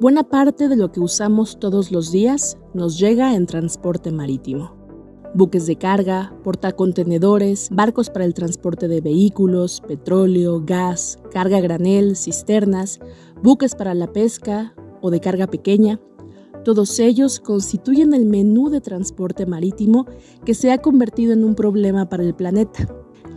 Buena parte de lo que usamos todos los días nos llega en transporte marítimo. Buques de carga, portacontenedores, barcos para el transporte de vehículos, petróleo, gas, carga granel, cisternas, buques para la pesca o de carga pequeña. Todos ellos constituyen el menú de transporte marítimo que se ha convertido en un problema para el planeta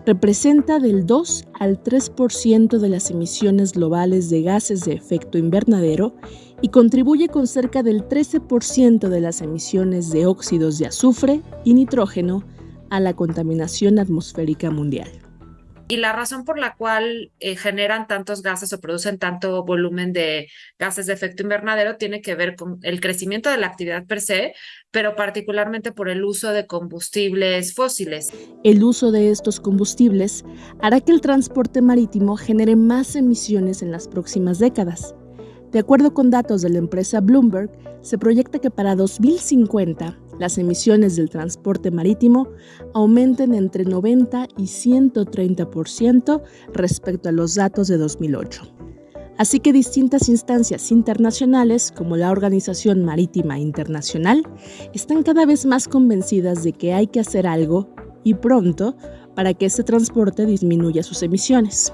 representa del 2 al 3% de las emisiones globales de gases de efecto invernadero y contribuye con cerca del 13% de las emisiones de óxidos de azufre y nitrógeno a la contaminación atmosférica mundial. Y la razón por la cual eh, generan tantos gases o producen tanto volumen de gases de efecto invernadero tiene que ver con el crecimiento de la actividad per se, pero particularmente por el uso de combustibles fósiles. El uso de estos combustibles hará que el transporte marítimo genere más emisiones en las próximas décadas. De acuerdo con datos de la empresa Bloomberg, se proyecta que para 2050 las emisiones del transporte marítimo aumenten entre 90 y 130% respecto a los datos de 2008. Así que distintas instancias internacionales, como la Organización Marítima Internacional, están cada vez más convencidas de que hay que hacer algo, y pronto, para que este transporte disminuya sus emisiones.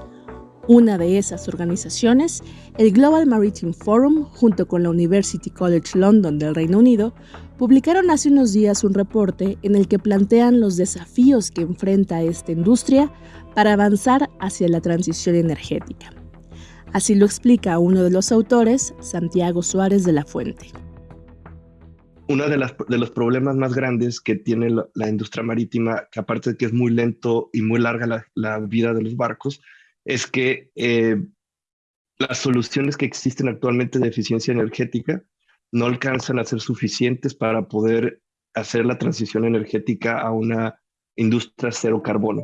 Una de esas organizaciones, el Global Maritime Forum, junto con la University College London del Reino Unido, publicaron hace unos días un reporte en el que plantean los desafíos que enfrenta esta industria para avanzar hacia la transición energética. Así lo explica uno de los autores, Santiago Suárez de la Fuente. Uno de, los problemas más grandes que tiene la, industria marítima, que aparte de que es muy lento y muy larga la vida de los barcos, es que eh, las soluciones que existen actualmente de eficiencia energética no alcanzan a ser suficientes para poder hacer la transición energética a una industria cero carbono.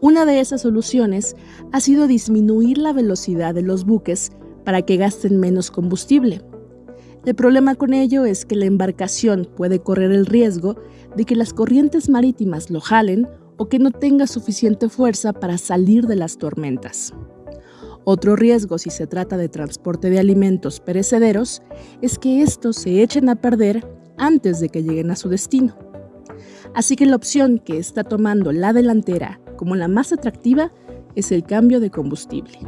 Una de esas soluciones ha sido disminuir la velocidad de los buques para que gasten menos combustible. El problema con ello es que la embarcación puede correr el riesgo de que las corrientes marítimas lo jalen o que no tenga suficiente fuerza para salir de las tormentas. Otro riesgo si se trata de transporte de alimentos perecederos es que estos se echen a perder antes de que lleguen a su destino. Así que la opción que está tomando la delantera como la más atractiva es el cambio de combustible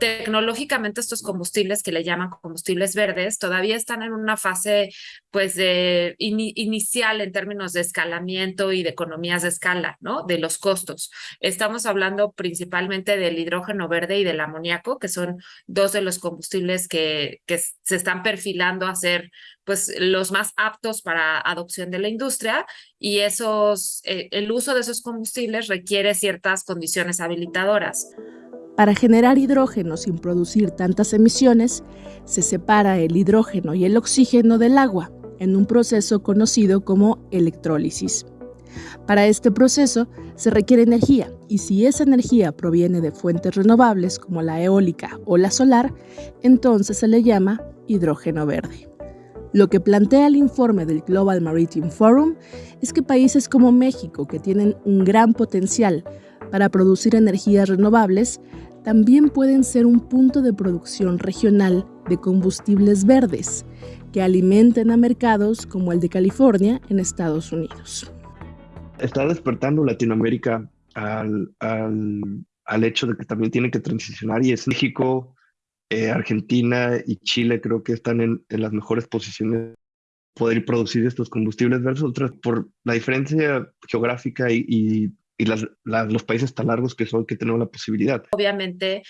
tecnológicamente estos combustibles que le llaman combustibles verdes todavía están en una fase pues de inicial en términos de escalamiento y de economías de escala, ¿no? De los costos. Estamos hablando principalmente del hidrógeno verde y del amoníaco, que son dos de los combustibles que, que se están perfilando a ser pues los más aptos para adopción de la industria y esos, eh, el uso de esos combustibles requiere ciertas condiciones habilitadoras. Para generar hidrógeno sin producir tantas emisiones, se separa el hidrógeno y el oxígeno del agua en un proceso conocido como electrólisis. Para este proceso se requiere energía y si esa energía proviene de fuentes renovables como la eólica o la solar, entonces se le llama hidrógeno verde. Lo que plantea el informe del Global Maritime Forum es que países como México, que tienen un gran potencial para producir energías renovables, también pueden ser un punto de producción regional de combustibles verdes que alimenten a mercados como el de California en Estados Unidos. Está despertando Latinoamérica al, al, hecho de que también tiene que transicionar y es México, eh, Argentina y Chile creo que están en, las mejores posiciones poder producir estos combustibles verdes, otras por la diferencia geográfica y los países tan largos que son que tenemos la posibilidad. Obviamente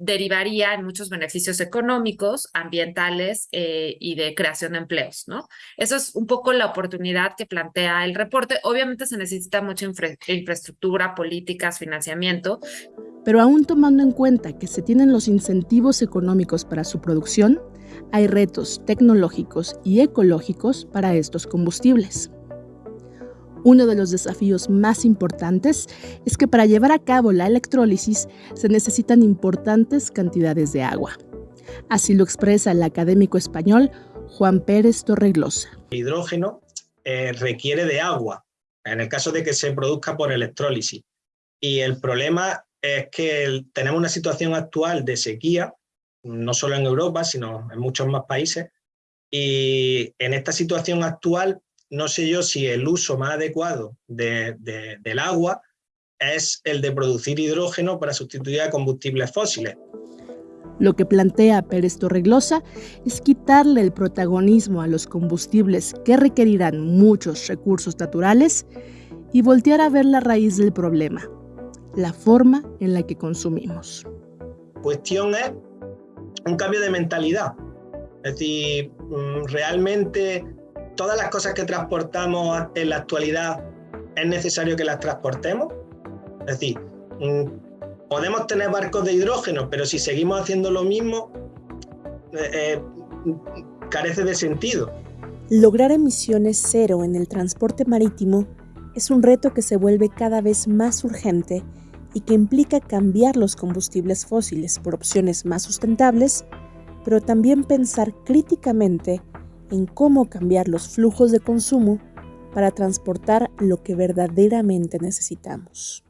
derivaría en muchos beneficios económicos, ambientales eh, y de creación de empleos, ¿no? Eso es un poco la oportunidad que plantea el reporte. Obviamente se necesita mucha infraestructura, políticas, financiamiento. Pero aún tomando en cuenta que se tienen los incentivos económicos para su producción, hay retos tecnológicos y ecológicos para estos combustibles. Uno de los desafíos más importantes es que para llevar a cabo la electrólisis se necesitan importantes cantidades de agua. Así lo expresa el académico español Juan Pérez Torreglosa. El hidrógeno eh, requiere de agua, en el caso de que se produzca por electrólisis. Y el problema es que tenemos una situación actual de sequía no solo en Europa, sino en muchos más países. Y en esta situación actual, no sé yo si el uso más adecuado del agua es el de producir hidrógeno para sustituir a combustibles fósiles. Lo que plantea Pérez Torreglosa es quitarle el protagonismo a los combustibles que requerirán muchos recursos naturales y voltear a ver la raíz del problema, la forma en la que consumimos. Cuestión es un cambio de mentalidad. Es decir, mm, realmente todas las cosas que transportamos en la actualidad es necesario que las transportemos. Es decir, mm, podemos tener barcos de hidrógeno, pero si seguimos haciendo lo mismo, eh, eh, carece de sentido. Lograr emisiones cero en el transporte marítimo es un reto que se vuelve cada vez más urgente y que implica cambiar los combustibles fósiles por opciones más sustentables, pero también pensar críticamente en cómo cambiar los flujos de consumo para transportar lo que verdaderamente necesitamos.